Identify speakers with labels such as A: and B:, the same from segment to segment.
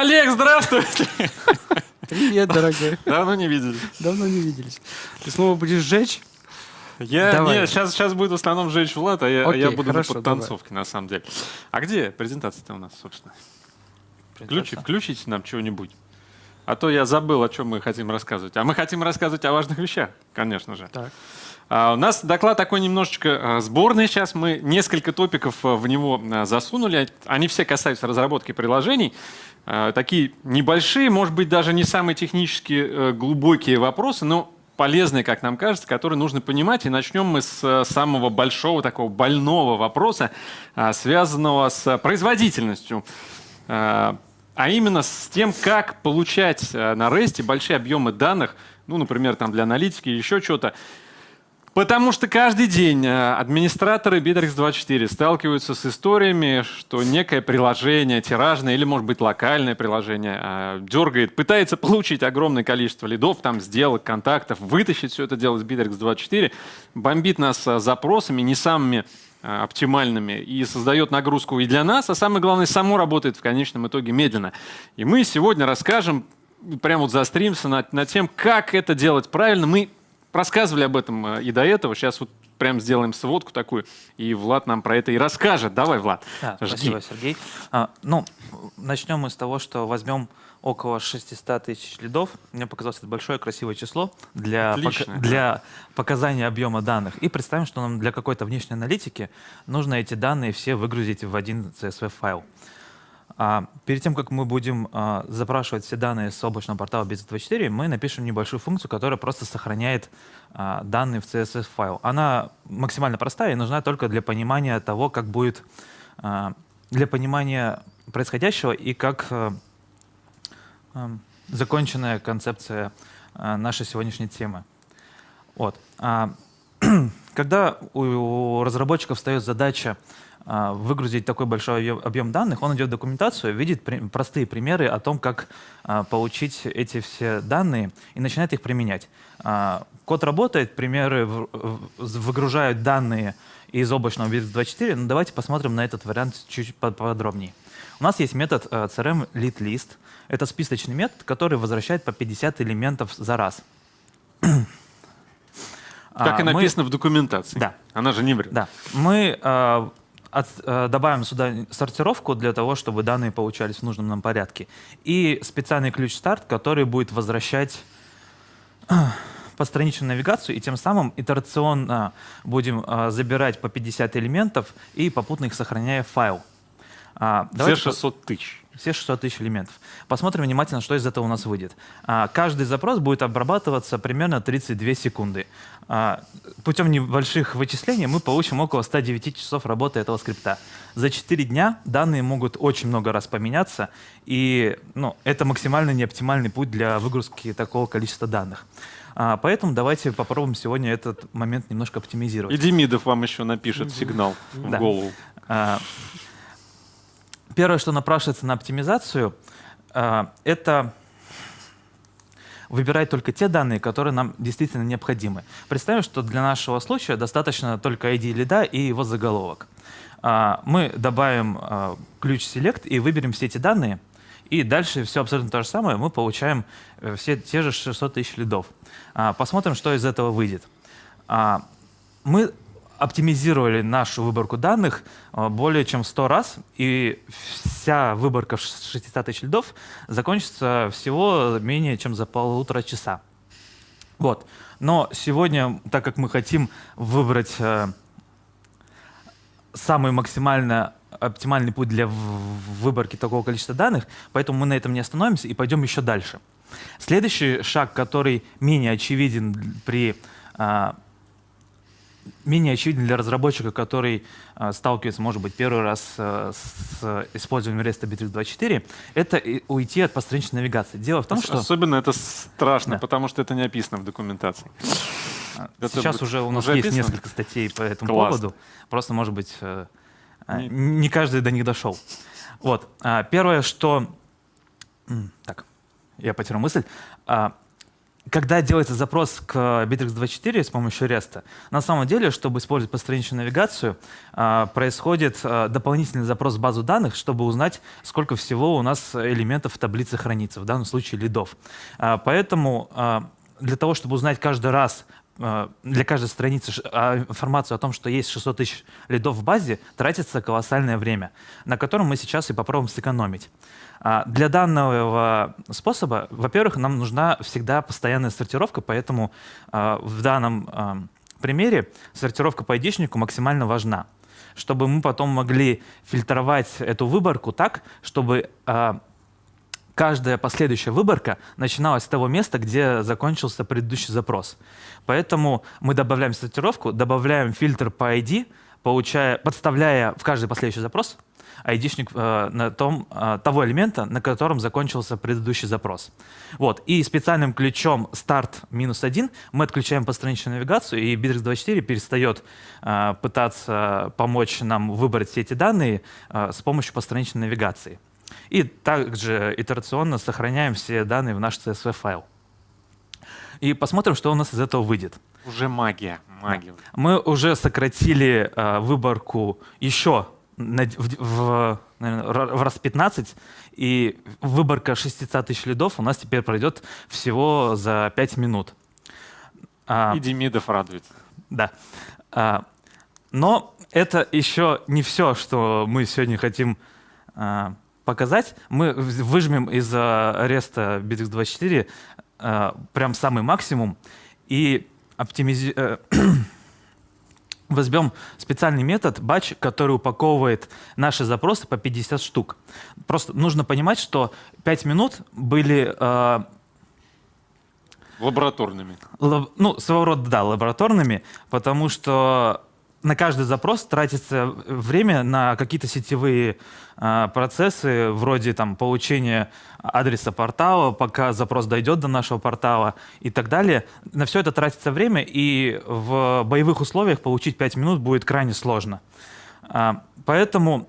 A: Олег, здравствуйте!
B: Привет, дорогой.
A: Давно не виделись.
B: Давно не виделись. Ты снова будешь сжечь?
A: Я,
B: Давай.
A: не, сейчас, сейчас будет в основном жечь Влад, а я, а я
B: Окей,
A: буду
B: хорошо,
A: на подтанцовке, на самом деле. А где презентация-то у нас, собственно? Включи, включите нам чего-нибудь. А то я забыл, о чем мы хотим рассказывать. А мы хотим рассказывать о важных вещах, конечно же.
B: Так.
A: А, у нас доклад такой немножечко а, сборный сейчас. Мы несколько топиков в него засунули. Они все касаются разработки приложений. А, Такие небольшие, может быть, даже не самые технически э, глубокие вопросы, но полезные, как нам кажется, которые нужно понимать. И начнем мы с э, самого большого, такого больного вопроса, связанного с производительностью. А, именно с тем, как получать э, на REST большие объемы данных, ну, например, там для аналитики еще что-то, Потому что каждый день э, администраторы Bittrex24 сталкиваются с историями, что некое приложение, тиражное или, может быть, локальное приложение э, дергает, пытается получить огромное количество лидов, там, сделок, контактов, вытащить все это дело из Bittrex24, бомбит нас э, запросами, не самыми оптимальными и создает нагрузку и для нас, а самое главное, само работает в конечном итоге медленно. И мы сегодня расскажем, прямо вот заостримся над, над тем, как это делать правильно. Мы рассказывали об этом э, и до этого. Сейчас вот прям сделаем сводку такую, и Влад нам про это и расскажет. Давай, Влад,
C: Да,
A: жги.
C: спасибо, Сергей. А, ну, начнем мы с того, что возьмем около 600 тысяч лидов. Мне показалось это большое красивое число для,
A: Отлично, да.
C: для показания объема данных. И представим, что нам для какой-то внешней аналитики нужно эти данные все выгрузить в один CSV-файл. А, перед тем, как мы будем а, запрашивать все данные с облачного портала BZ24, мы напишем небольшую функцию, которая просто сохраняет а, данные в CSV-файл. Она максимально простая и нужна только для понимания того, как будет, для понимания происходящего и как законченная концепция нашей сегодняшней темы. Вот. Когда у разработчиков встает задача выгрузить такой большой объем, данных, он идет в документацию, видит простые примеры о том, как а, получить эти все данные и начинает их применять. А, Код работает, примеры выгружают данные из облачного BIS24, но давайте посмотрим на этот вариант чуть по- поподробнее. У нас есть метод crm lead list. Это списочный метод, который возвращает по 50 элементов за раз.
A: Так и
C: А, мы-
A: написано в документации.
C: Да.
A: Она же не врет.
C: да. Мы э, от- э, добавим сюда сортировку для того, чтобы данные получались в нужном нам порядке. И специальный ключ старт, который будет возвращать э, постраничную навигацию, и тем самым итерационно будем э, забирать по 50 элементов и попутно их сохраняя в файл. А,
A: Все
C: давайте по-
A: 600 тысяч.
C: Все 600 тысяч элементов. Посмотрим внимательно, что из этого у нас выйдет. А, Каждый запрос будет обрабатываться примерно 32 секунды. А, Путем небольших вычислений мы получим около 109 часов работы этого скрипта. За 4 дня данные могут очень много раз поменяться, и ну, это максимально неоптимальный путь для выгрузки такого количества данных. А, Поэтому давайте попробуем сегодня этот момент немножко оптимизировать.
A: И Демидов вам еще напишет сигнал в голову.
C: Первое, что напрашивается на оптимизацию, а, это выбирать только те данные, которые нам действительно необходимы. Представим, что для нашего случая достаточно только ID лида и его заголовок. А, Мы добавим а, ключ select и выберем все эти данные, и дальше все абсолютно то же самое, мы получаем э, все те же 600 тысяч лидов. Посмотрим, что из этого выйдет. Мы оптимизировали нашу выборку данных а, более чем 100 раз, и вся выборка в 600 тысяч лидов закончится всего менее чем за полутора часа. Вот. Но сегодня, так как мы хотим выбрать э, самый максимально оптимальный путь для в- выборки такого количества данных, поэтому мы на этом не остановимся и пойдем еще дальше. Следующий шаг, который менее очевиден при а, менее очевиден для разработчика, который а, сталкивается, может быть, первый раз а, с использованием REST Bittrex24, это и уйти от постраничной навигации. Дело в том, что
A: Особенно это страшно,
C: Да.
A: потому что это не описано в документации.
C: а,
A: это
C: сейчас
A: будет-
C: уже у нас
A: уже
C: есть
A: описано?
C: несколько статей по этому
A: Классно.
C: поводу. Просто, может быть, э,
A: Не-
C: не каждый до них дошел. Вот. Первое, что... Так, я потерял мысль. Когда делается запрос к Bittrex24 с помощью REST, на самом деле, чтобы использовать постраничную навигацию, а, происходит а, дополнительный запрос в базу данных, чтобы узнать, сколько всего у нас элементов в таблице хранится, в данном случае лидов. А, поэтому для того, чтобы узнать каждый раз для каждой страницы информацию о том, что есть 600 тысяч лидов в базе, тратится колоссальное время, на котором мы сейчас и попробуем сэкономить. А, для данного способа, во-первых, нам нужна всегда постоянная сортировка, поэтому а, в данном а, примере сортировка по айдишнику максимально важна, чтобы мы потом могли фильтровать эту выборку так, чтобы каждая последующая выборка начиналась с того места, где закончился предыдущий запрос. Поэтому мы добавляем сортировку, добавляем фильтр по ID, получая, подставляя в каждый последующий запрос айдишник э, на том, э, того элемента, на котором закончился предыдущий запрос. Вот. И специальным ключом start минус один мы отключаем постраничную навигацию, и Bittrex24 перестает э, пытаться помочь нам выбрать все эти данные э, с помощью постраничной навигации. И также итерационно сохраняем все данные в наш CSV-файл. И посмотрим, что у нас из этого выйдет.
A: Уже магия. магия.
C: Мы уже сократили э, выборку еще в, в, наверное, в раз 15, и выборка 600 тысяч лидов у нас теперь пройдет всего за 5 минут.
A: А, и Демидов радуется.
C: Да. А, но это еще не все, что мы сегодня хотим а, показать. Мы выжмем из ареста BitX24 а, прям самый максимум и оптимизируем возьмем специальный метод batch, который упаковывает наши запросы по 50 штук. Просто нужно понимать, что 5 минут были... Э,
A: лабораторными.
C: Лаб, ну, своего рода, да, лабораторными, потому что на каждый запрос тратится время на какие-то сетевые э, процессы, вроде там, получения адреса портала, пока запрос дойдет до нашего портала и так далее. На все это тратится время, и в боевых условиях получить 5 минут будет крайне сложно. Э, поэтому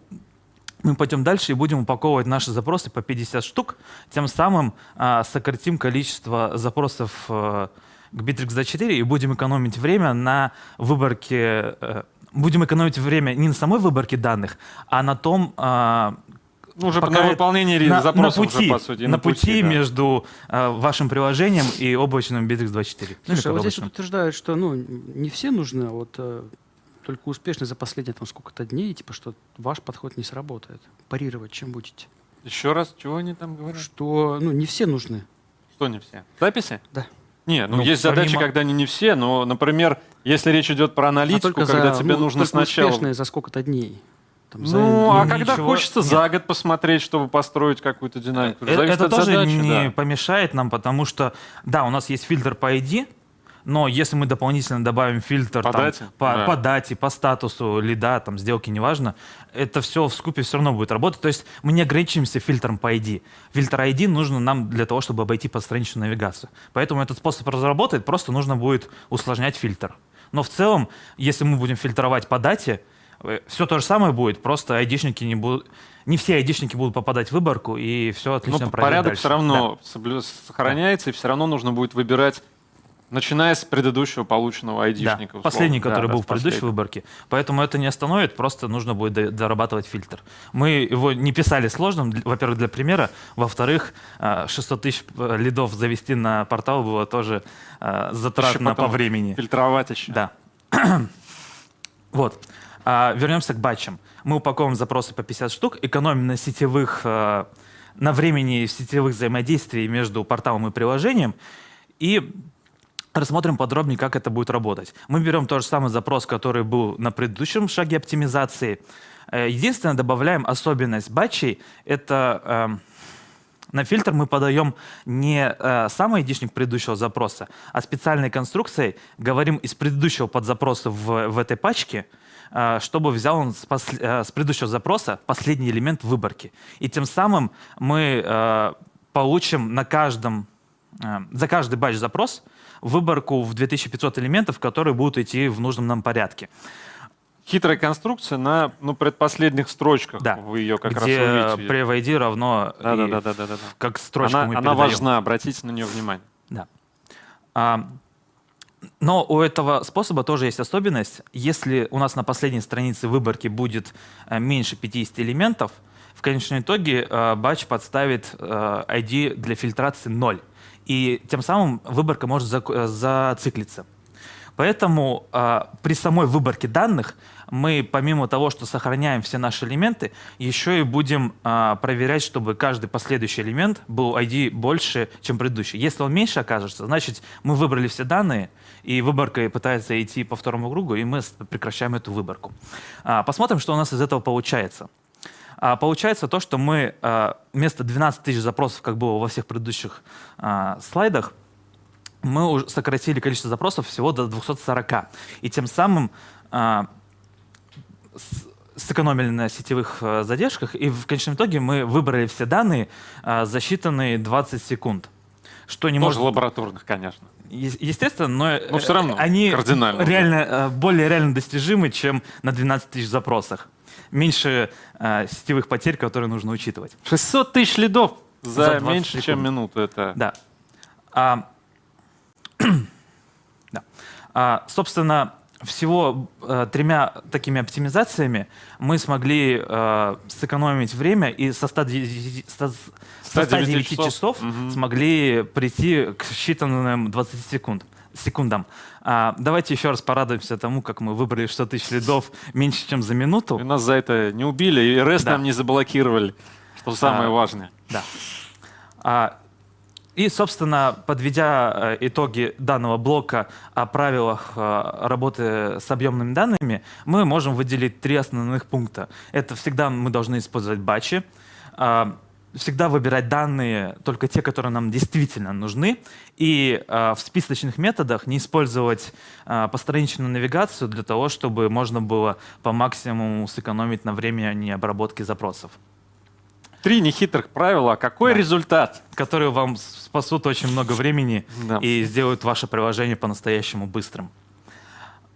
C: мы пойдем дальше и будем упаковывать наши запросы по 50 штук, тем самым э, сократим количество запросов э, к Bittrex 4 и будем экономить время на выборке, э, будем экономить время не на самой выборке данных, а на том, э,
A: ну, уже пока на выполнение на, запросов
C: на пути,
A: уже, по сути.
C: На, на пути, пути да. между э, вашим приложением и облачным Bittrex 24.
B: Слушай, а вот здесь вот утверждают, что ну, не все нужны, а вот э, только успешно за последние там сколько-то дней, типа, что ваш подход не сработает. Парировать чем будете?
A: Еще раз, чего они там говорят?
B: Что ну, не все нужны.
A: Что не все? Записи?
B: Да.
A: Не, ну, ну есть помимо... задачи, когда они не все, но, например, если речь идет про аналитику, а когда за, тебе ну, нужно сначала...
B: успешные за сколько-то дней.
A: Там, за... Ну, а когда хочется Нет. за год посмотреть, чтобы построить какую-то динамику.
C: Это, это тоже задачи, не да. помешает нам, потому что, да, у нас есть фильтр по ID, но если мы дополнительно добавим фильтр
A: по,
C: там,
A: дате?
C: По, да. по дате, по статусу лида, там, сделки, неважно, это все в скупе все равно будет работать. То есть мы не ограничимся фильтром по ID. Фильтр ID нужно нам для того, чтобы обойти постраничную навигацию. Поэтому этот способ разработать, просто нужно будет усложнять фильтр. Но в целом, если мы будем фильтровать по дате, э, все то же самое будет, просто айдишники не будут... Не все айдишники будут попадать в выборку, и все отлично
A: Но
C: пройдет
A: порядок
C: дальше.
A: все равно да. сохраняется, да. и все равно нужно будет выбирать Начиная с предыдущего полученного айдишника.
C: Да, последний, который да, был да, в предыдущей последний. выборке. Поэтому это не остановит, просто нужно будет дорабатывать фильтр. Мы его не писали сложным, во-первых, для примера. Во-вторых, 600 а, тысяч э, лидов завести на портал было тоже а, затратно по времени.
A: Фильтровать еще.
C: Да. вот. А, вернемся к батчам. Мы упаковываем запросы по 50 штук, экономим на сетевых, на времени сетевых взаимодействий между порталом и приложением, и Рассмотрим подробнее, как это будет работать. Мы берем тот же самый запрос, который был на предыдущем шаге оптимизации. Э, единственное, добавляем особенность батчей. Это э, на фильтр мы подаем не э, сам айдишник предыдущего запроса, а специальной конструкцией говорим из предыдущего подзапроса в, в этой пачке, э, чтобы взял он с, пос, э, с предыдущего запроса последний элемент выборки. И тем самым мы э, получим на каждом, э, за каждый батч запрос выборку в 2500 элементов, которые будут идти в нужном нам порядке.
A: Хитрая конструкция на ну, предпоследних строчках.
C: Да.
A: Вы ее как
C: Где
A: раз увидите.
C: при ID равно
A: да, да, да, да, да, да.
C: как строчка
A: она,
C: мы
A: Она важна, обратите на нее внимание.
C: Да. А, но у этого способа тоже есть особенность. Если у нас на последней странице выборки будет э, меньше 50 элементов, в конечном итоге э, батч подставит э, ID для фильтрации 0. И тем самым выборка может зациклиться. Поэтому э, при самой выборке данных мы, помимо того, что сохраняем все наши элементы, еще и будем э, проверять, чтобы каждый последующий элемент был ID больше, чем предыдущий. Если он меньше окажется, значит, мы выбрали все данные, и выборка пытается идти по второму кругу, и мы прекращаем эту выборку. А, посмотрим, что у нас из этого получается. А, получается то, что мы а, вместо 12 тысяч запросов, как было во всех предыдущих а, слайдах, мы уже сократили количество запросов всего до 240. И тем самым а, сэкономили на сетевых а, задержках, и в конечном итоге мы выбрали все данные а, за считанные 20 секунд.
A: Что не Тоже может... лабораторных, конечно.
C: Естественно, но,
A: но все равно
C: они
A: кардинально
C: реально, э, более реально достижимы, чем на 12 тысяч запросах. Меньше э, сетевых потерь, которые нужно учитывать.
A: 600 тысяч лидов за, за меньше, секунд. чем минуту. Это...
C: Да. А, да. А, собственно, всего э, тремя такими оптимизациями мы смогли э, сэкономить время и со 109, 109 часов, часов угу. смогли прийти к считанным 20 секунд, секундам. А, давайте еще раз порадуемся тому, как мы выбрали 100 тысяч лидов меньше, чем за минуту.
A: И нас за это не убили, и REST да. нам не заблокировали, что самое а, важное.
C: Да. А, и, собственно, подведя э, итоги данного блока о правилах э, работы с объемными данными, мы можем выделить три основных пункта. Это всегда мы должны использовать батчи, а, всегда выбирать данные, только те, которые нам действительно нужны, и в списочных методах не использовать постраничную навигацию для того, чтобы можно было по максимуму сэкономить на времени обработки запросов.
A: Три нехитрых правила. Какой да. результат?
C: Которые вам спасут очень много времени да. и сделают ваше приложение по-настоящему быстрым.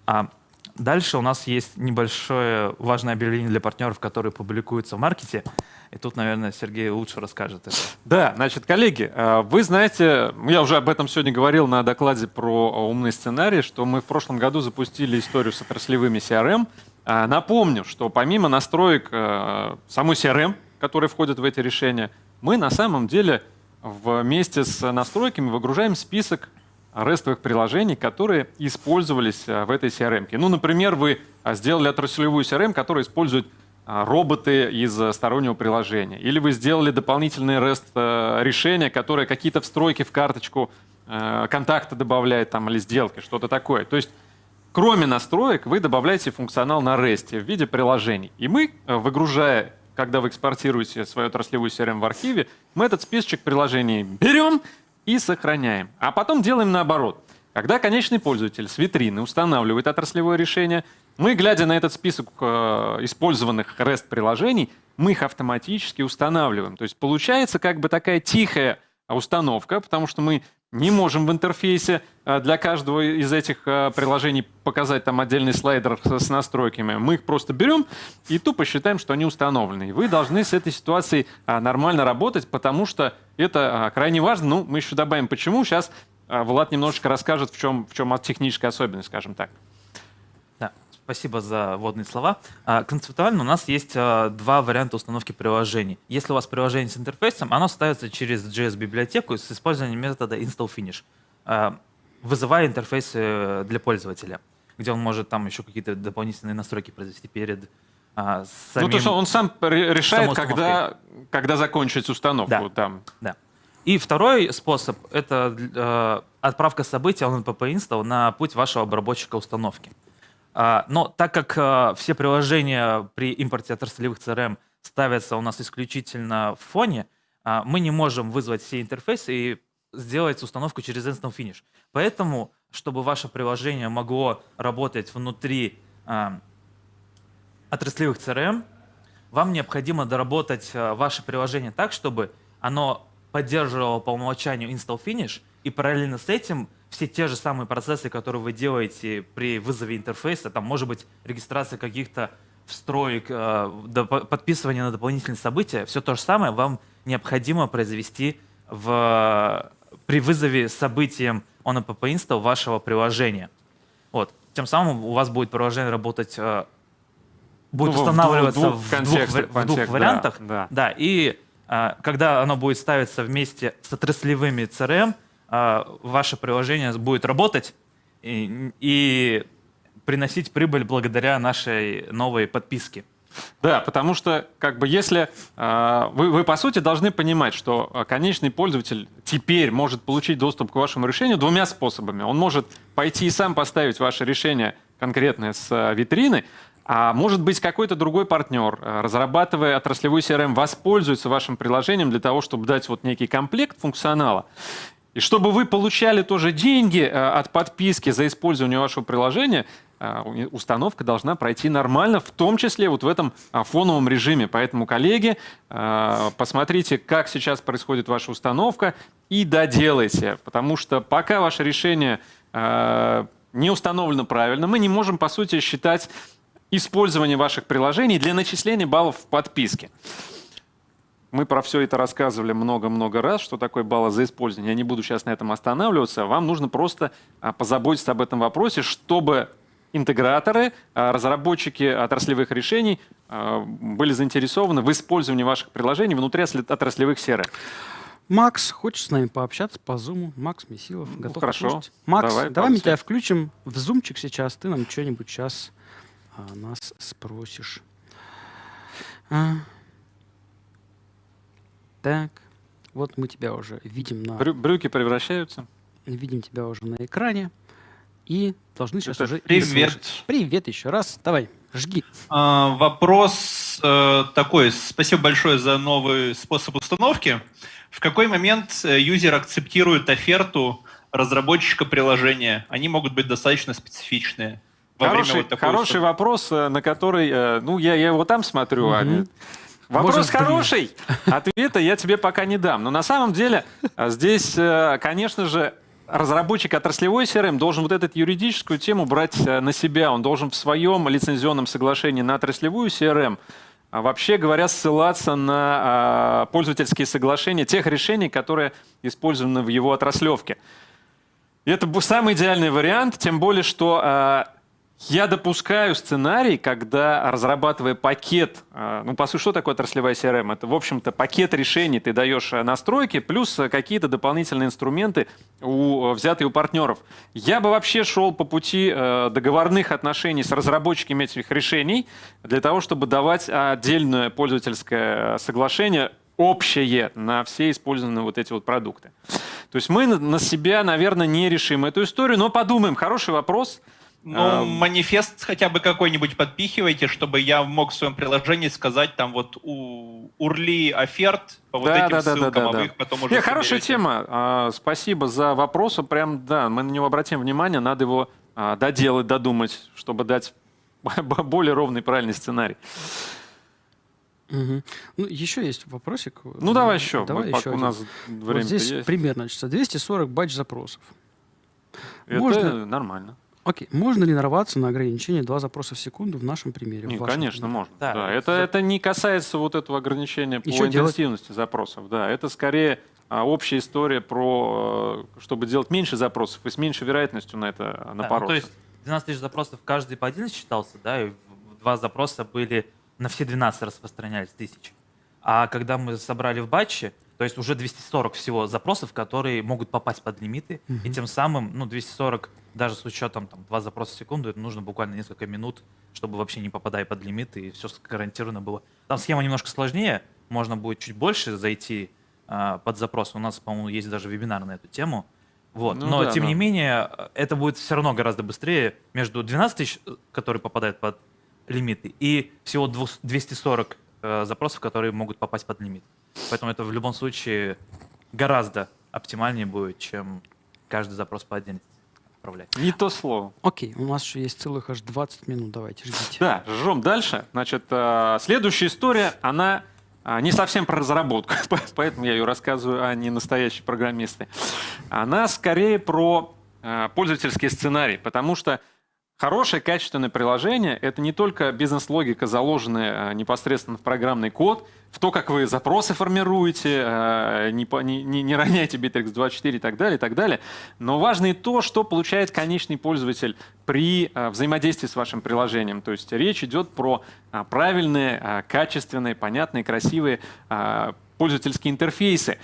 C: А дальше у нас есть небольшое важное объявление для партнеров, которые публикуются в маркете. И тут, наверное, Сергей лучше расскажет это.
A: Да, значит, коллеги, э, вы знаете, я уже об этом сегодня говорил на докладе про умный сценарий, что мы в прошлом году запустили историю с отраслевыми CRM. Э, напомню, что помимо настроек э, самой CRM, которые входят в эти решения, мы на самом деле вместе с настройками выгружаем список рестовых приложений, которые использовались э, в этой CRM. Ну, например, вы э, сделали отраслевую CRM, которая использует э, роботы из стороннего приложения. Или вы сделали дополнительные REST решения, которые какие-то встройки в карточку контакта добавляет там, или сделки, что-то такое. То есть кроме настроек вы добавляете функционал на REST в виде приложений. И мы, выгружая когда вы экспортируете свою отраслевую CRM в архиве, мы этот списочек приложений берем и сохраняем. А потом делаем наоборот. Когда конечный пользователь с витрины устанавливает отраслевое решение, мы, глядя на этот список э, использованных REST-приложений, мы их автоматически устанавливаем. То есть получается как бы такая тихая установка, потому что мы не можем в интерфейсе э, для каждого из этих э, приложений показать там отдельный слайдер с настройками. Мы их просто берем и тупо считаем, что они установлены. И вы должны с этой ситуацией э, нормально работать, потому что это крайне важно. Ну, мы еще добавим, почему. Сейчас Влад немножечко расскажет, в чем, в чем техническая особенность, скажем так.
C: Спасибо за вводные слова. А, концептуально у нас есть а, два варианта установки приложений. Если у вас приложение с интерфейсом, оно ставится через JS-библиотеку с использованием метода install-finish, а, вызывая интерфейсы э, для пользователя, где он может там еще какие-то дополнительные настройки произвести перед самим... Ну,
A: то есть он сам решает, когда, когда закончить установку.
C: Да,
A: там.
C: да. И второй способ — это э, отправка событий on npp install на путь вашего обработчика установки. А, но так как а, все приложения при импорте отраслевых CRM ставятся у нас исключительно в фоне, а, мы не можем вызвать все интерфейсы и сделать установку через Instant Finish. Поэтому, чтобы ваше приложение могло работать внутри отраслевых CRM, вам необходимо доработать ваше приложение так, чтобы оно поддерживало по умолчанию Install Finish, и параллельно с этим все те же самые процессы, которые вы делаете при вызове интерфейса, там может быть регистрация каких-то встроек, э, подписывание на дополнительные события, все то же самое вам необходимо произвести в при вызове событием ONAPP install вашего приложения. Вот. Тем самым у вас будет приложение работать, э, будет
A: Ну, в
C: устанавливаться
A: двух-
C: в
A: двух
C: двух, в двух
A: контекст, да,
C: вариантах.
A: да.
C: Да, и а, когда оно будет ставиться вместе с отраслевыми CRM, ваше приложение будет работать и, и приносить прибыль благодаря нашей новой подписке.
A: Да, потому что, как бы, если э, вы, вы, по сути, должны понимать, что э, конечный пользователь теперь может получить доступ к вашему решению двумя способами. Он может пойти и сам поставить ваше решение конкретное с витрины, а может быть какой-то другой партнер, разрабатывая отраслевой CRM, воспользуется вашим приложением для того, чтобы дать вот некий комплект функционала. И чтобы вы получали тоже деньги э, от подписки за использование вашего приложения, э, установка должна пройти нормально, в том числе вот в этом а, фоновом режиме. Поэтому, коллеги, э, посмотрите, как сейчас происходит ваша установка и доделайте, потому что пока ваше решение не установлено правильно, мы не можем, по сути, считать использование ваших приложений для начисления баллов в подписке. Мы про все это рассказывали много-много раз, что такое баллы за использование. Я не буду сейчас на этом останавливаться. Вам нужно просто а, позаботиться об этом вопросе, чтобы интеграторы, а, разработчики отраслевых решений а, были заинтересованы в использовании ваших приложений внутри отраслевых серых.
B: Макс, хочешь с нами пообщаться по зуму? Макс Месилов, готов
A: Ну, хорошо.
B: послушать? Макс,
A: Давай,
B: давай, мы тебя включим в зумчик сейчас. Ты нам что-нибудь сейчас а, нас спросишь. А. Так, вот мы тебя уже видим на,
A: Брю- брюки превращаются.
B: видим тебя уже на экране и должны сейчас
A: Это
B: уже
D: Привет.
B: Привет еще раз. Давай, жги.
D: А, Вопрос э, такой. Спасибо большое за новый способ установки. В какой момент э, юзер акцептирует оферту разработчика приложения? Они могут быть достаточно специфичные. во время
A: Хороший,
D: вот
A: хороший вопрос, э, на который, э, ну, я, я его там смотрю, а
B: Мгм.
A: не- Вопрос
B: Может, блин.
A: хороший, ответа я тебе пока не дам. Но на самом деле э, здесь, э, конечно же, разработчик отраслевой CRM должен вот эту юридическую тему брать э, на себя. Он должен в своем лицензионном соглашении на отраслевую CRM а вообще говоря, ссылаться на а, пользовательские соглашения тех решений, которые использованы в его отраслевке. И это самый идеальный вариант, тем более, что а, я допускаю сценарий, когда, разрабатывая пакет, а, ну, по сути, что такое отраслевая CRM? Это, в общем-то, пакет решений ты даешь а, настройки, плюс а, какие-то дополнительные инструменты, у, взятые у партнеров. Я бы вообще шел по пути э, договорных отношений с разработчиками этих решений, для того, чтобы давать отдельное пользовательское э, соглашение, общее на все использованные вот эти вот продукты. То есть мы на себя, наверное, не решим эту историю, но подумаем. Хороший вопрос.
D: Ну,
A: А,
D: манифест хотя бы какой-нибудь подпихивайте, чтобы я мог в своем приложении сказать там вот у урли оферт по вот
A: Да,
D: этим
A: да, да, да,
D: ссылкам,
A: да,
D: а
A: да.
D: вы их потом уже
A: Не, хорошая тема. А, Спасибо за вопрос. Прям, да, мы на него обратим внимание. Надо его а, доделать, додумать, чтобы дать более ровный, правильный сценарий.
B: Мгм. Ну, еще есть вопросик.
A: Ну, давай еще.
B: Давай еще
A: пока у нас
B: Вот
A: время
B: здесь
A: есть.
B: пример, значит, 240 батч запросов.
A: Это
B: можно-
A: нормально.
B: Окей, можно ли нарваться на ограничение 2 запроса в секунду в нашем примере? в
A: Не,
B: вашем
A: конечно,
B: примере?
A: можно.
C: Да,
A: Да,
C: это
A: это,
C: за-
A: это не касается вот этого ограничения по
B: И что делать?
A: интенсивности запросов. Да, это скорее а, общая история про, э, чтобы делать меньше запросов и с меньшей вероятностью на это
C: Да, ну,
A: напороться.
C: то есть 12 тысяч запросов каждый по 11 считался, да, и в- в- два запроса были на все 12 распространялись тысячи. А когда мы собрали в батче, то есть уже 240 всего запросов, которые могут попасть под лимиты, и тем самым, ну, 240, даже с учетом там, два запроса в секунду, это нужно буквально несколько минут, чтобы вообще не попадая под лимиты, и все гарантированно было. Там схема немножко сложнее, можно будет чуть больше зайти а, под запрос. У нас, по-моему, есть даже вебинар на эту тему. Вот.
A: Ну
C: Но,
A: да,
C: тем
A: да.
C: не менее, э, это будет все равно гораздо быстрее между 12 тысяч, э, которые попадают под лимиты, и всего 200 240 э, запросов, которые могут попасть под лимит. Поэтому это в любом случае гораздо оптимальнее будет, чем каждый запрос по отдельности отправлять.
A: Не то слово.
B: Окей, у нас еще есть целых аж 20 минут. Давайте, ждите.
A: Да, жжем дальше. Значит, э, следующая история, она а, не совсем про разработку, по- поэтому я ее рассказываю, а не настоящие программисты. Она скорее про э, пользовательский сценарий, потому что Хорошее, качественное приложение — это не только бизнес-логика, заложенная э, непосредственно в программный код, в то, как вы запросы формируете, э, не, не, не роняйте Bittrex24 и так далее, и так далее. Но важно и то, что получает конечный пользователь при э, взаимодействии с вашим приложением. То есть речь идет про правильные, качественные, понятные, красивые пользовательские интерфейсы,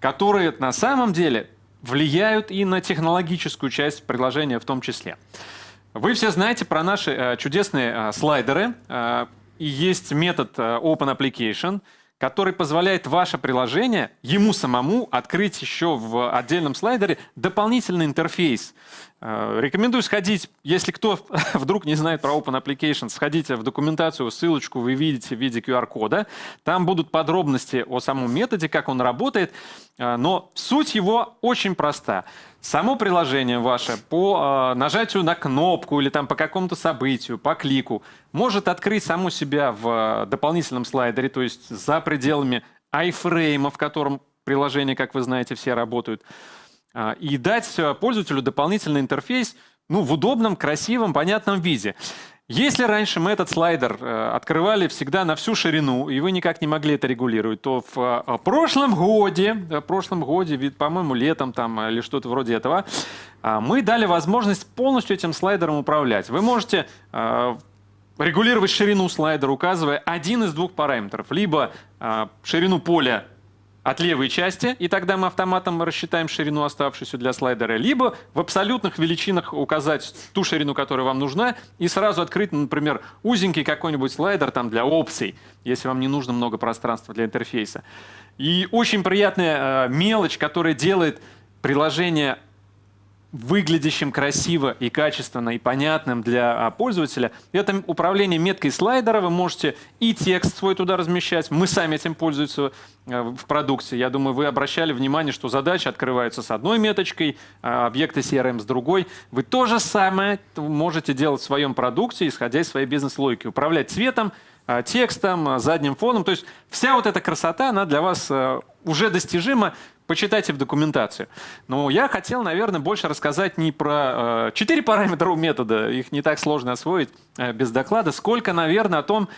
A: которые на самом деле влияют и на технологическую часть приложения в том числе. Вы все знаете про наши э, чудесные э, слайдеры. Э, и есть метод э, Open Application, который позволяет ваше приложение ему самому открыть еще в отдельном слайдере дополнительный интерфейс. Э, рекомендую сходить, если кто вдруг не знает про Open Application, сходите в документацию, ссылочку вы видите в виде QR-кода. Там будут подробности о самом методе, как он работает. Э, но суть его очень проста. Само приложение ваше по э, нажатию на кнопку или там по какому-то событию, по клику, может открыть саму себя в дополнительном слайдере, то есть за пределами iFrame, в котором приложения, как вы знаете, все работают, и дать пользователю дополнительный интерфейс ну, в удобном, красивом, понятном виде. Если раньше мы этот слайдер э, открывали всегда на всю ширину, и вы никак не могли это регулировать, то в э, прошлом годе, в прошлом годе, по-моему, летом там или что-то вроде этого, э, мы дали возможность полностью этим слайдером управлять. Вы можете э, регулировать ширину слайдера, указывая один из двух параметров. Либо э, ширину поля от левой части, и тогда мы автоматом рассчитаем ширину, оставшуюся для слайдера, либо в абсолютных величинах указать ту ширину, которая вам нужна, и сразу открыть, например, узенький какой-нибудь слайдер там для опций, если вам не нужно много пространства для интерфейса. И очень приятная э, мелочь, которая делает приложение выглядящим красиво и качественно и понятным для а, пользователя. Это управление меткой слайдера. Вы можете и текст свой туда размещать. Мы сами этим пользуемся а, в продукте. Я думаю, вы обращали внимание, что задача открывается с одной меточкой, а объекты CRM с другой. Вы то же самое можете делать в своем продукте, исходя из своей бизнес-логики. Управлять цветом, текстом, задним фоном. То есть вся вот эта красота, она для вас уже достижима почитайте в документацию. Но я хотел, наверное, больше рассказать не про э, четыре э, параметра у метода, их не так сложно освоить э, без доклада, сколько, наверное, о том,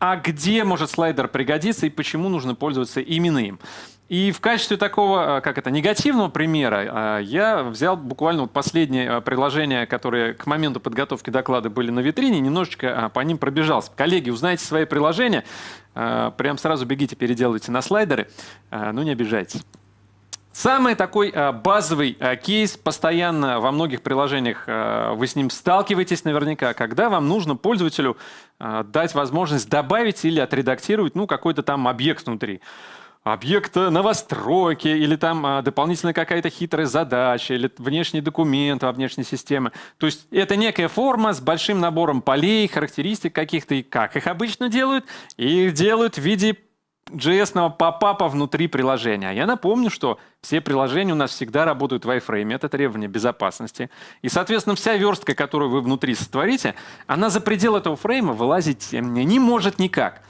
A: а где может слайдер пригодиться и почему нужно пользоваться именно им. И в качестве такого, э, как это, негативного примера, э, я взял буквально вот последние приложения, которые к моменту подготовки доклада были на витрине, немножечко по ним пробежался. Коллеги, узнаете свои приложения, прям сразу бегите, переделывайте на слайдеры, ну не обижайтесь. Самый такой э, базовый э, кейс, постоянно во многих приложениях э, вы с ним сталкиваетесь наверняка, когда вам нужно пользователю дать возможность добавить или отредактировать ну, какой-то там объект внутри. Объект новостройки или там дополнительная какая-то хитрая задача или внешний документ во внешней системе. То есть это некая форма с большим набором полей, характеристик каких-то. И как их обычно делают? Их делают в виде JS попапа внутри приложения. Я напомню, что все приложения у нас всегда работают в iFrame, это требование безопасности. И, соответственно, вся верстка, которую вы внутри сотворите, она за пределы этого фрейма вылазить не может никак.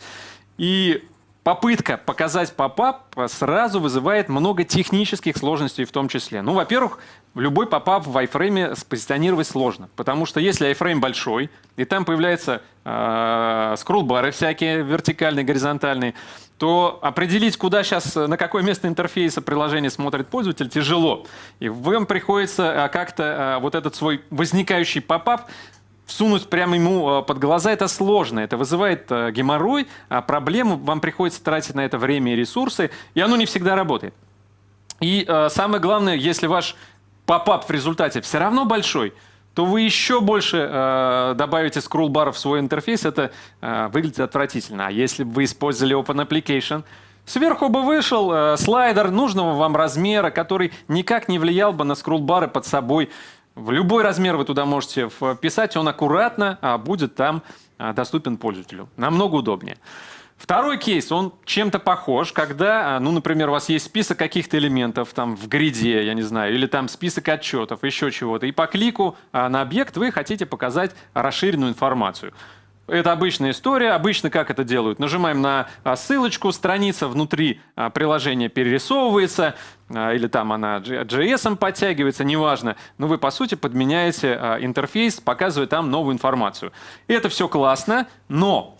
A: И попытка показать попап сразу вызывает много технических сложностей в том числе. Ну, во-первых, любой попап в iFrame спозиционировать сложно, потому что если iFrame большой, и там появляются э, скроллбары всякие вертикальные, горизонтальные, то определить, куда сейчас, на какое место интерфейса приложение смотрит пользователь, тяжело. И вам приходится а, как-то а, вот этот свой возникающий попап всунуть прямо ему под глаза, это сложно, это вызывает геморрой, а проблему, вам приходится тратить на это время и ресурсы, и оно не всегда работает. И самое главное, если ваш попап в результате все равно большой, то вы еще больше э, добавите скролл-бар в свой интерфейс, это э, выглядит отвратительно. А если бы вы использовали Open Application, сверху бы вышел э, слайдер нужного вам размера, который никак не влиял бы на скролл-бары под собой. В любой размер вы туда можете вписать, он аккуратно а будет там э, доступен пользователю. Намного удобнее. Второй кейс, он чем-то похож, когда, а, ну, например, у вас есть список каких-то элементов там в гриде, я не знаю, или там список отчетов, еще чего-то, и по клику а, на объект вы хотите показать расширенную информацию. Это обычная история. Обычно как это делают? Нажимаем на а, ссылочку, страница внутри приложения перерисовывается, или там она JS подтягивается, неважно. Но вы, по сути, подменяете интерфейс, показывая там новую информацию. Это все классно, но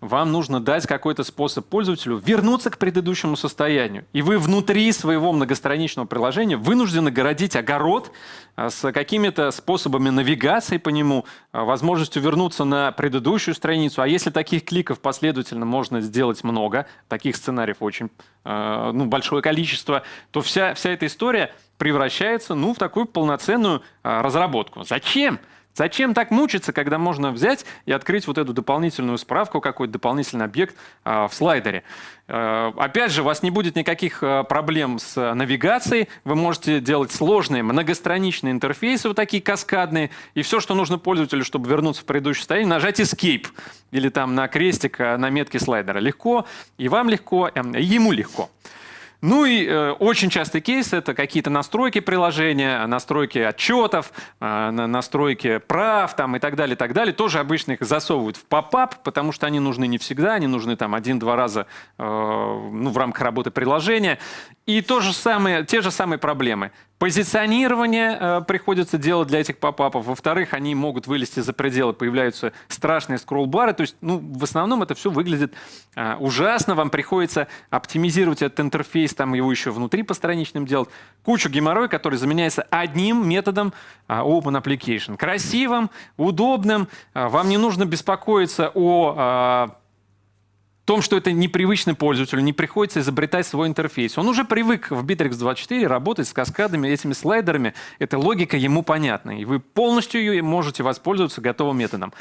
A: вам нужно дать какой-то способ пользователю вернуться к предыдущему состоянию. И вы внутри своего многостраничного приложения вынуждены городить огород а, с какими-то способами навигации по нему, а, возможностью вернуться на предыдущую страницу. А если таких кликов последовательно можно сделать много, таких сценариев очень а, ну, большое количество, то вся, вся эта история превращается ну, в такую полноценную разработку. Зачем? Зачем так мучиться, когда можно взять и открыть вот эту дополнительную справку, какой-то дополнительный объект э, в слайдере? Э, опять же, у вас не будет никаких э, проблем с навигацией. Вы можете делать сложные многостраничные интерфейсы, вот такие каскадные. И все, что нужно пользователю, чтобы вернуться в предыдущее состояние, нажать Escape или там на крестик на метке слайдера. Легко, и вам легко, и ему легко. Ну и э, очень частый кейс — это какие-то настройки приложения, настройки отчетов, э, настройки прав там, и так далее, так далее. Тоже обычно их засовывают в попап, потому что они нужны не всегда, они нужны там один-два раза э, ну, в рамках работы приложения. И то же самое, те же самые проблемы. Позиционирование э, приходится делать для этих попапов. Во-вторых, они могут вылезти за пределы, появляются страшные скролл-бары. То есть, ну, в основном это все выглядит э, ужасно. Вам приходится оптимизировать этот интерфейс, там его еще внутри постраничным делать. Кучу геморрой, который заменяется одним методом э, Open Application. Красивым, удобным. Э, вам не нужно беспокоиться о... Э, том, что это непривычно пользователю, не приходится изобретать свой интерфейс. Он уже привык в Bittrex 24 работать с каскадами, этими слайдерами. Эта логика ему понятна, и вы полностью ее можете воспользоваться готовым методом.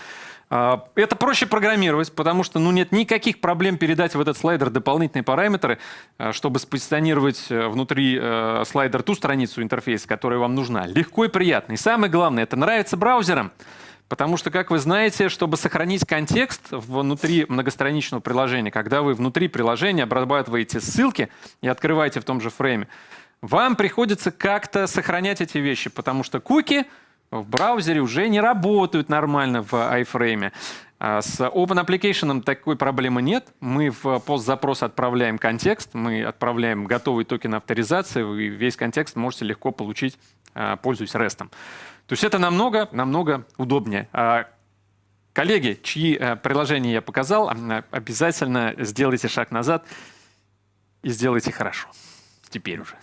A: А, это проще программировать, потому что ну, нет никаких проблем передать в этот слайдер дополнительные параметры, а, чтобы спозиционировать э, внутри э, слайдера ту страницу интерфейса, которая вам нужна. Легко и приятно. И самое главное, это нравится браузерам. Потому что, как вы знаете, чтобы сохранить контекст внутри многостраничного приложения, когда вы внутри приложения обрабатываете ссылки и открываете в том же фрейме, вам приходится как-то сохранять эти вещи, потому что куки в браузере уже не работают нормально в iFrame. А с Open Application такой проблемы нет. Мы в постзапрос отправляем контекст, мы отправляем готовый токен авторизации, вы весь контекст можете легко получить, а, пользуясь REST. То есть это намного, намного удобнее. А, коллеги, чьи э, приложения я показал, обязательно сделайте шаг назад и сделайте хорошо. Теперь уже.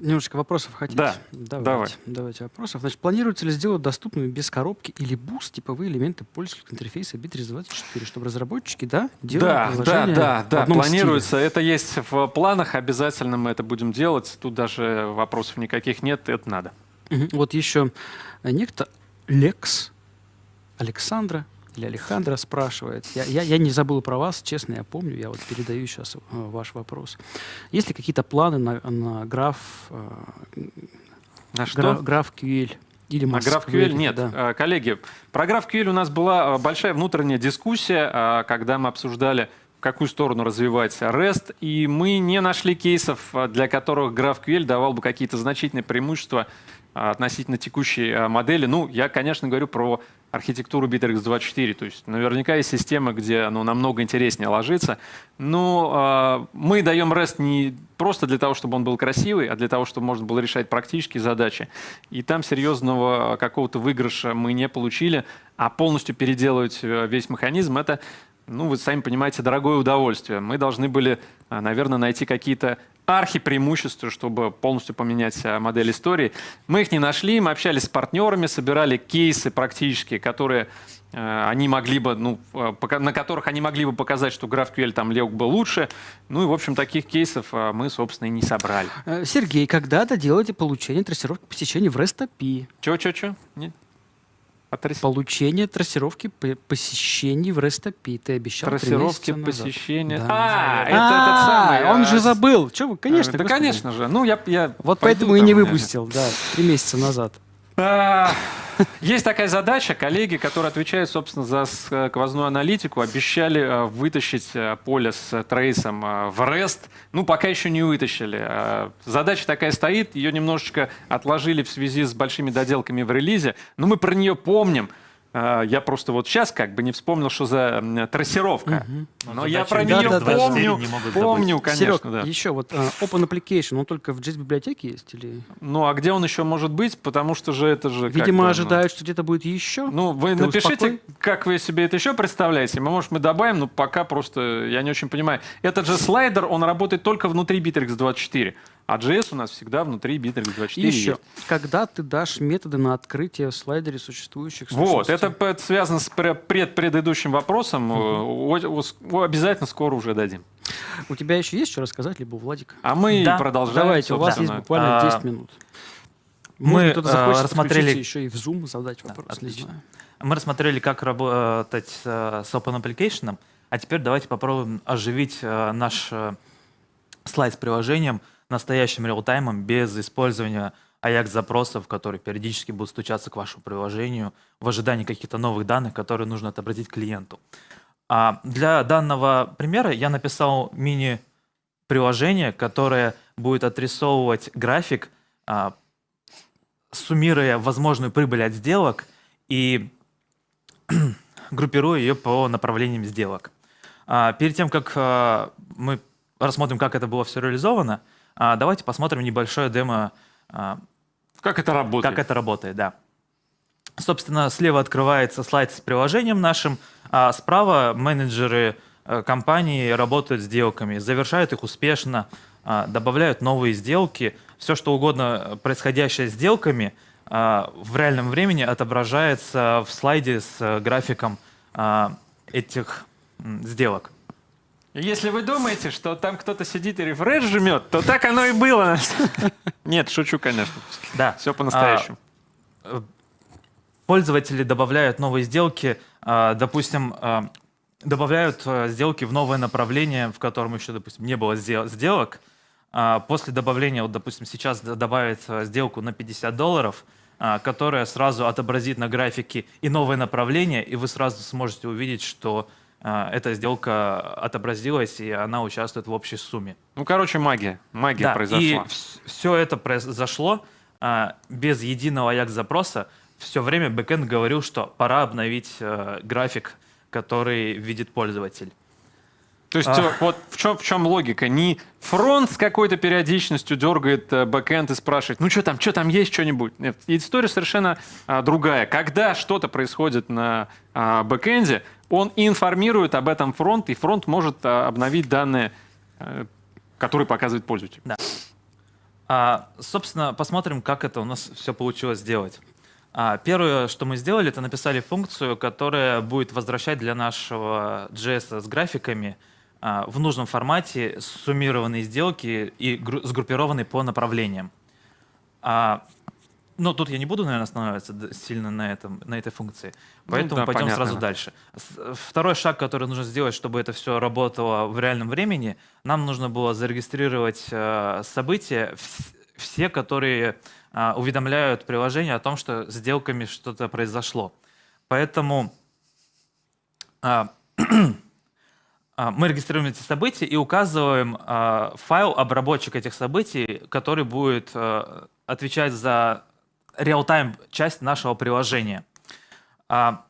B: Немножко вопросов хотите?
A: Да,
B: давайте,
A: давай.
B: Давайте вопросов. Значит, планируется ли сделать доступными из коробки или буст типовые элементы пользовательского интерфейса Bitrix 24, чтобы разработчики, да, делали
A: Да, да, да, да, планируется.
B: Стиле?
A: Это есть в планах, обязательно мы это будем делать. Тут даже вопросов никаких нет, это надо.
B: Вот еще некто Лекс Александра или Алехандро спрашивает. Я, я, я не забыл про вас, честно, я помню. Я вот передаю сейчас э, ваш вопрос. Есть ли какие-то планы на, на граф... Э,
A: на что?
B: Граф QL? Или
A: на GraphQL нет. Да. Э, коллеги, про GraphQL у нас была большая внутренняя дискуссия, когда мы обсуждали, в какую сторону развивать REST, и мы не нашли кейсов, для которых GraphQL давал бы какие-то значительные преимущества относительно текущей модели. Ну, я, конечно, говорю про архитектуру Bittrex24. То есть наверняка есть система, где оно намного интереснее ложится. Но э, мы даем REST не просто для того, чтобы он был красивый, а для того, чтобы можно было решать практические задачи. И там серьезного какого-то выигрыша мы не получили, а полностью переделывать э, весь механизм — это ну, вы сами понимаете, дорогое удовольствие. Мы должны были, а, наверное, найти какие-то архипреимущества, чтобы полностью поменять а, модель истории. Мы их не нашли, мы общались с партнерами, собирали кейсы практически, которые э, они могли бы, ну, на которых они могли бы показать, что GraphQL там лег бы лучше. Ну и, в общем, таких кейсов мы, собственно, и не собрали.
B: Э, Сергей, когда-то делаете получение трассировки посещений в REST API.
A: Чего, чего, чего?
B: Отрас... Получение трассировки посещений в API. Ты обещал
A: Трассировки посещения.
B: Да.
A: А, это этот самый.
B: Он же забыл. Че вы, конечно.
A: Да, конечно же. Ну, я, я
B: вот поэтому и не выпустил, да, три месяца назад.
A: А, есть такая задача. Коллеги, которые отвечают, собственно, за сквозную аналитику, обещали э, вытащить э, поле с трейсом э, в REST. Ну, пока еще не вытащили. Задача такая стоит. Ее немножечко отложили в связи с большими доделками в релизе. Но мы про нее помним. А, Я просто вот сейчас как бы не вспомнил, что за трассировка. Но
C: Ну,
A: я про
B: Да,
A: нее
B: да, да.
A: помню,
C: не могут
A: помню,
B: Серег,
A: конечно, да.
B: еще вот а, Open Application, он только в JS библиотеке есть или?
A: Ну, а где он еще может быть? Потому что же это же...
B: Видимо,
A: ну,
B: ожидают, что где-то будет еще.
A: Ну, вы
B: Ты
A: напишите,
B: успокой.
A: как вы себе это еще представляете. Мы, может, мы добавим, но пока просто я не очень понимаю. Этот же слайдер, он работает только внутри Bittrex24. А JS у нас всегда внутри Bittrex24
B: И еще,
A: есть.
B: когда ты дашь методы на открытие в слайдере существующих
A: Вот, это связано с пре- предпредыдущим вопросом. О, Обязательно скоро уже дадим.
B: У тебя еще есть что рассказать, либо у Владика?
A: А мы
C: Да.
A: продолжаем.
B: Давайте, у вас есть буквально
C: А,
B: 10 минут.
C: мы,
B: Может, кто-то
C: э,
B: захочет
C: рассмотрели-
B: еще и в Zoom задать вопрос, не
C: отлично. Мы рассмотрели, как работать э, с Open Application, а теперь давайте попробуем оживить наш слайд с приложением настоящим реалтаймом без использования AJAX-запросов, которые периодически будут стучаться к вашему приложению в ожидании каких-то новых данных, которые нужно отобразить клиенту. А для данного примера я написал мини-приложение, которое будет отрисовывать график, а, суммируя возможную прибыль от сделок и группируя ее по направлениям сделок. А, Перед тем, как а, мы рассмотрим, как это было все реализовано, а, давайте посмотрим небольшое демо, а,
A: Как это работает?
C: как это работает. Да. Собственно, слева открывается слайд с приложением нашим, а справа менеджеры э, компании работают с сделками, завершают их успешно, а, добавляют новые сделки. Все, что угодно э, происходящее с сделками, а, в реальном времени отображается в слайде с э, графиком а, этих сделок.
A: Если вы думаете, что там кто-то сидит и рефреш жмет, то так оно и было. Нет, шучу, конечно.
C: Да.
A: Все по-настоящему.
C: пользователи добавляют новые сделки, а, допустим, а, добавляют а, сделки в новое направление, в котором еще, допустим, не было сдел- сделок. А, После добавления, вот, допустим, сейчас добавят а, сделку на 50 долларов, а, которая сразу отобразит на графике и новое направление, и вы сразу сможете увидеть, что а, эта сделка отобразилась, и она участвует в общей сумме.
A: Ну, короче, магия. Магия
C: Да,
A: произошла.
C: и все это произошло а, без единого Ajax-запроса. Все время бэкэнд говорил, что пора обновить э, график, который видит пользователь.
A: То есть
C: А.
A: э, вот в чем, в чем логика? Не фронт с какой-то периодичностью дергает э, бэкэнд и спрашивает, ну что там, что там есть что-нибудь? Нет, история совершенно а, другая. Когда что-то происходит на а, бэкэнде, он информирует об этом фронт, и фронт может а, обновить данные, э, которые показывает пользователь.
C: А, собственно, посмотрим, как это у нас все получилось сделать. А, первое, что мы сделали, это написали функцию, которая будет возвращать для нашего JS с графиками а, в нужном формате суммированные сделки и гру- сгруппированные по направлениям. А, ну, тут я не буду, наверное, останавливаться сильно на, этом, на этой функции, поэтому
A: да,
C: пойдем
A: понятно,
C: сразу
A: да.
C: дальше. Второй шаг, который нужно сделать, чтобы это все работало в реальном времени, нам нужно было зарегистрировать э, события, вс- все, которые уведомляют приложение о том, что с сделками что-то произошло. Поэтому а, а, мы регистрируем эти события и указываем а, файл обработчик этих событий, который будет а, отвечать за реал-тайм часть нашего приложения. А,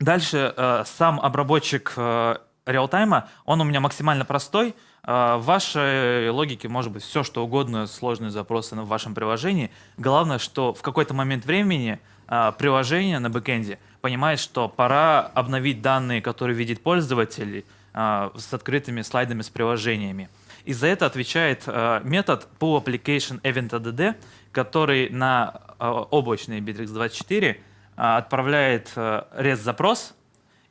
C: Дальше э, сам обработчик э, реалтайма, он у меня максимально простой. Э, В вашей логике может быть все, что угодно, сложные запросы в вашем приложении. Главное, что в какой-то момент времени э, приложение на бэкэнде понимает, что пора обновить данные, которые видит пользователь, э, с открытыми слайдами с приложениями. И за это отвечает э, метод pull application event add, который на э, облачный Bittrex24 а, отправляет REST-запрос,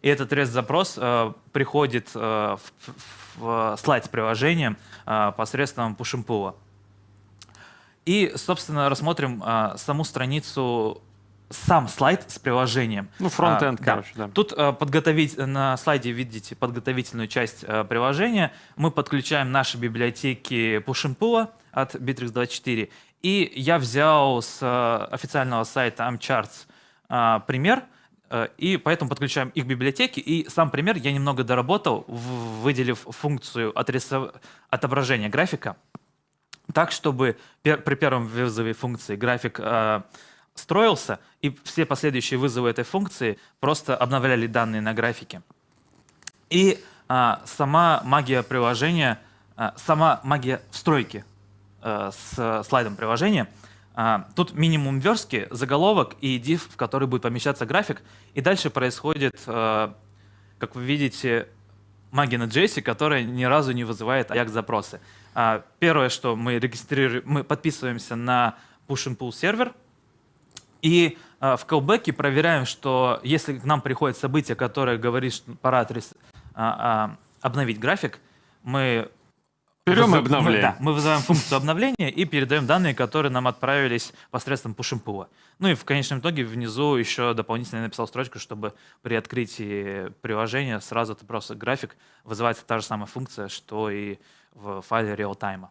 C: и этот REST-запрос приходит в, слайд с приложением посредством push И, собственно, рассмотрим саму страницу, сам слайд с приложением.
A: Ну, фронт-энд,
C: А,
A: короче, да.
C: Тут э, подготовить, на слайде видите подготовительную часть э, приложения. Мы подключаем наши библиотеки push от Bittrex24. И я взял с э, официального сайта AmCharts э, пример, э, и поэтому подключаем их библиотеки. И сам пример я немного доработал, в- выделив функцию отрисов- отображения графика так, чтобы пер- при первом вызове функции график э, строился, и все последующие вызовы этой функции просто обновляли данные на графике. И а, сама магия приложения, а, сама магия встройки а, с слайдом приложения, а, тут минимум верстки, заголовок и div, в который будет помещаться график, и дальше происходит, а, как вы видите, магия на JS, которая ни разу не вызывает Ajax-запросы. А, первое, что мы регистрируем, мы подписываемся на push and pull сервер, и э, в callback проверяем, что если к нам приходит событие, которое говорит, что пора отрис- а, а, обновить график, мы
A: Берем и
C: вызов-
A: обновляем.
C: Мы, да, мы вызываем функцию обновления и передаем данные, которые нам отправились посредством pull. Ну и в конечном итоге внизу еще дополнительно написал строчку, чтобы при открытии приложения сразу ты просто график вызывается та же самая функция, что и в файле real-time.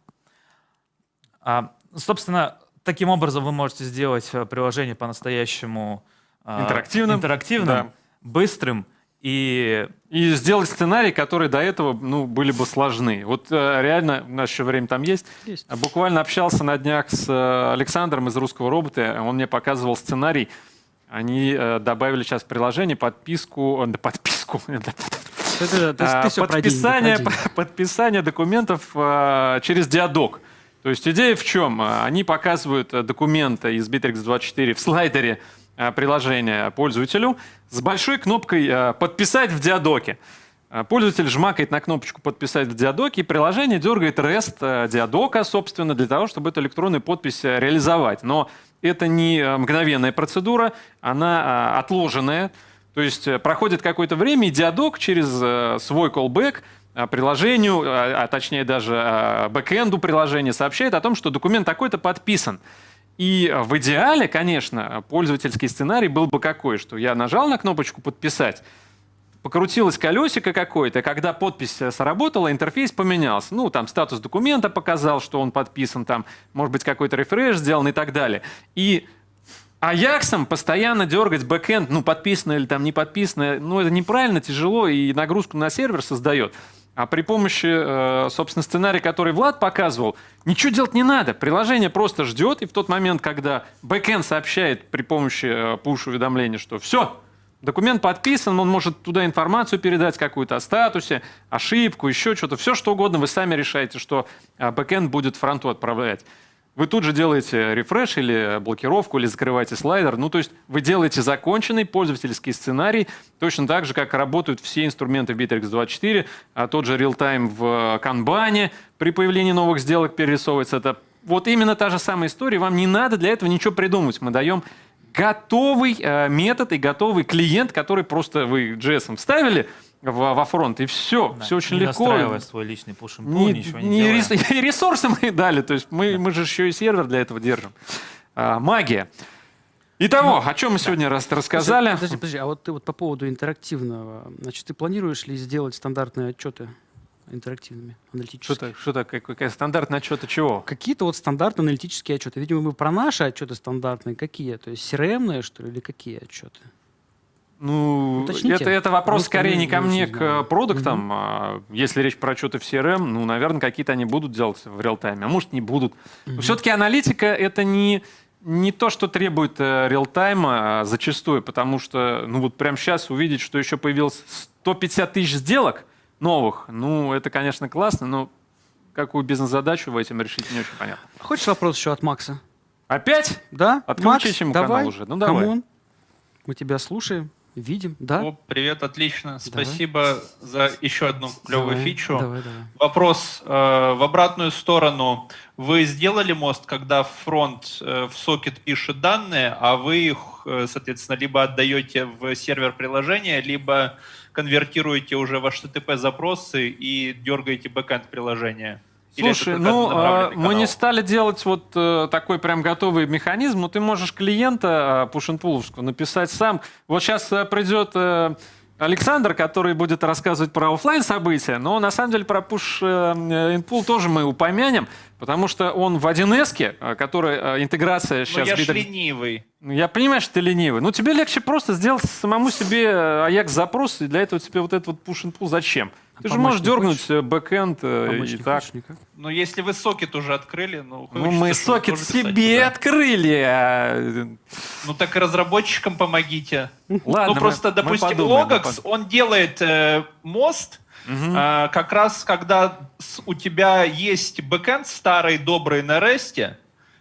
C: А, собственно, таким образом вы можете сделать э, приложение по-настоящему а,
A: Интерактивным,
C: интерактивным
A: да.
C: быстрым и
A: И сделать сценарий, которые до этого ну, были бы сложны. Вот э, реально, у нас еще время там есть.
B: Есть.
A: Буквально общался на днях с э, Александром из «Русского робота». Он мне показывал сценарий. Они э, добавили сейчас в приложение подписку... э, да, подписку...
B: Ты- ты-
A: А, подписание документов а, через диадок. То есть идея в чем? А, Они показывают а, документы из Bittrex24 в слайдере а, приложения пользователю с большой кнопкой а, «Подписать в диадоке». Пользователь жмакает на кнопочку «Подписать в диадоке», и приложение дергает REST диадока, собственно, для того, чтобы эту электронную подпись реализовать. Но это не мгновенная процедура, она отложенная. То есть э, проходит какое-то время, и диадок через э, свой э, приложению, а, а точнее даже э, бэкэнду приложения сообщает о том, что документ такой-то подписан. И в идеале, конечно, пользовательский сценарий был бы какой, что я нажал на кнопочку «Подписать», покрутилось колесико какое-то, когда подпись э, сработала, интерфейс поменялся. Ну, там статус документа показал, что он подписан, там, может быть, какой-то рефреш сделан и так далее. И Аяксом постоянно дергать бэкэнд, ну, подписано или там не подписано, ну, это неправильно, тяжело и нагрузку на сервер создает. А при помощи, э, собственно, сценария, который Влад показывал, ничего делать не надо. Приложение просто ждет, и в тот момент, когда бэкэнд сообщает при помощи э, push-уведомления, что все, документ подписан, он может туда информацию передать какую-то о статусе, ошибку, еще что-то, все что угодно, вы сами решаете, что э, бэкэнд будет фронту отправлять. Вы тут же делаете refresh или блокировку, или закрываете слайдер. Ну, то есть вы делаете законченный пользовательский сценарий, точно так же, как работают все инструменты в Bitrix24, а тот же real-time в Kanban при появлении новых сделок перерисовывается. Это вот именно та же самая история. Вам не надо для этого ничего придумывать. Мы даем готовый э, метод и готовый клиент, который просто вы JS вставили в- во фронт, и все.
C: да,
A: все очень
C: не
A: легко.
C: настраивая свой личный pull,
A: Не,
C: ничего не,
A: не рес- ресурсы мы дали, то есть мы, мы же еще и сервер для этого держим. А, магия. Итого, о чем мы сегодня раз рассказали?
B: Подожди, подожди, а вот ты вот по поводу интерактивного, значит, ты планируешь ли сделать стандартные отчеты интерактивными, аналитическими?
A: Что-то, что-то, как- какая стандартная отчета чего?
B: Какие-то вот стандартные аналитические отчеты. Видимо, мы про наши отчеты стандартные какие? То есть CRM-ные, что ли, или какие отчеты?
A: Ну,
B: Уточните.
A: это, это вопрос
B: Просто
A: скорее не ко
B: не
A: мне, к продуктам. А Если речь про отчеты в CRM, ну, наверное, какие-то они будут делать в реал-тайме, а может, не будут. Но все-таки аналитика — это не, не то, что требует э, реал-тайма а зачастую, потому что, ну, вот прямо сейчас увидеть, что еще появилось 150 тысяч сделок новых, ну, это, конечно, классно, но какую бизнес-задачу в этом решить не очень понятно.
B: Хочешь вопрос еще от Макса?
A: Опять?
B: Да?
A: Отключите
B: Макс,
A: ему канал
B: давай.
A: уже. Ну, давай.
B: Come on. Мы тебя слушаем, видим. Да?
D: О, привет, отлично.
B: Давай.
D: Спасибо за еще одну клевую
B: Давай,
D: фичу.
B: Давай, давай.
D: Вопрос э, в обратную сторону. Вы сделали мост, когда фронт э, в сокет пишет данные, а вы их, э, соответственно, либо отдаете в сервер приложения, либо конвертируете уже в HTTP-запросы и дергаете бэкэнд приложения? Это
A: Слушай, ну, а, мы не стали делать вот э, такой прям готовый механизм, но ты можешь клиента push and написать сам. Вот сейчас придет э, Александр, который будет рассказывать про оффлайн события, но на самом деле про push э, pull тоже мы упомянем, потому что он в 1С, э, который э, интеграция
D: Ну,
A: сейчас...
D: я ж
A: Bittrex-
D: ленивый.
A: Ну, Я понимаю, что ты ленивый. Ну, тебе легче просто сделать самому себе Ajax запрос, и для этого тебе вот этот вот push pull зачем? Ты же можешь дернуть
B: хочешь?
A: э, бэкэнд э, и так.
B: хочешь?
D: Но если вы сокет уже открыли, ну...
A: Ну, мы сокет
D: писать
A: себе
D: туда.
A: открыли. а,
D: Ну так и разработчикам помогите.
A: Ладно,
D: ну просто,
A: мы
D: допустим,
A: подумаем, мы
D: Logax,
A: под-
D: он делает э, мост,
A: Мгм.
D: э, как раз когда с- у тебя есть бэкэнд старый, добрый на REST,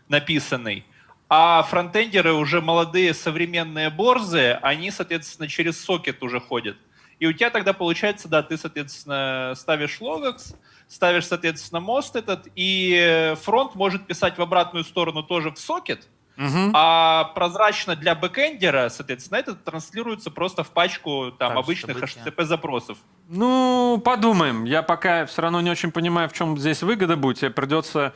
D: написанный, а фронтендеры уже молодые, современные борзые, они, соответственно, через сокет уже ходят. И у тебя тогда получается, да, ты, соответственно, ставишь Logux, ставишь, соответственно, мост этот, и фронт может писать в обратную сторону тоже в сокет,
A: Мгм.
D: а прозрачно для бэкэндера, соответственно, это транслируется просто в пачку там,
C: Так,
D: обычных. HTTP-запросов.
A: Ну, подумаем. Я пока все равно не очень понимаю, в чем здесь выгода будет. Тебе придется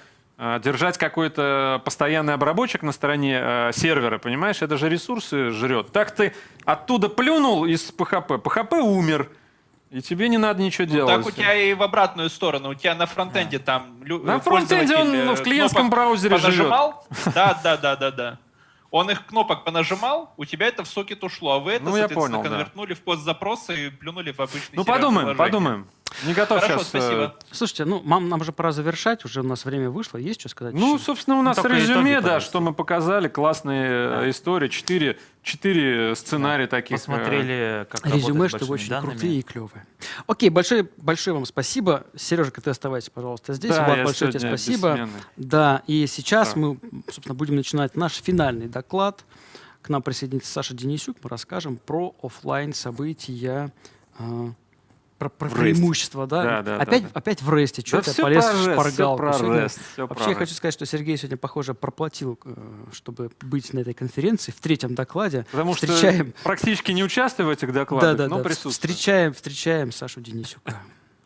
A: держать какой-то постоянный обработчик на стороне э, сервера, понимаешь? Это же ресурсы жрет. Так ты оттуда плюнул из PHP, PHP умер, и тебе не надо ничего
D: Ну,
A: делать.
D: так у тебя и в обратную сторону. У тебя на фронтенде там лю-
A: На фронтенде он
D: э,
A: в клиентском браузере живет.
D: понажимал. Да, да, да, да, да. Он их кнопок понажимал, у тебя это в сокет ушло, а вы это,
A: Ну,
D: соответственно,
A: понял, да.
D: конвертнули в постзапросы и плюнули в обычный
A: Ну, подумаем, подумаем. Не готов
D: Хорошо,
A: сейчас. э,
D: спасибо.
B: Слушайте, ну, мам, нам же пора завершать, уже у нас время вышло. Есть что сказать?
A: Ну,
B: еще?
A: собственно, у нас
C: только
A: резюме,
C: итоги,
A: да, что мы показали. Классные э, истории. Четыре, четыре сценария таких. э,
C: Посмотрели, как
B: Резюме, что вы очень
C: данными.
B: крутые и клевые. Окей, большое, большое вам спасибо. Сережа, ты оставайся, пожалуйста, здесь.
A: Да,
B: Влад,
A: я
B: большое тебе спасибо.
A: бессменный.
B: Да, и сейчас
A: Да.
B: мы, собственно, будем начинать наш финальный доклад. К нам присоединится Саша Денисюк. Мы расскажем про оффлайн события, э, про, про преимущества. Да?
A: Да, да,
B: опять,
A: да.
B: опять в ресте. Что
A: Да
B: ты
A: всё
B: полез
A: про
B: в шпаргалку?
A: про
B: Сегодня-
A: всё про
B: Вообще, я
A: REST.
B: хочу сказать, что Сергей сегодня, похоже, проплатил, э, чтобы быть на этой конференции в третьем докладе.
A: Потому
B: Встречаем.
A: что практически не участвую в этих докладах,
B: Да, да,
A: но
B: да.
A: присутствую.
B: Встречаем, встречаем Сашу Денисюка.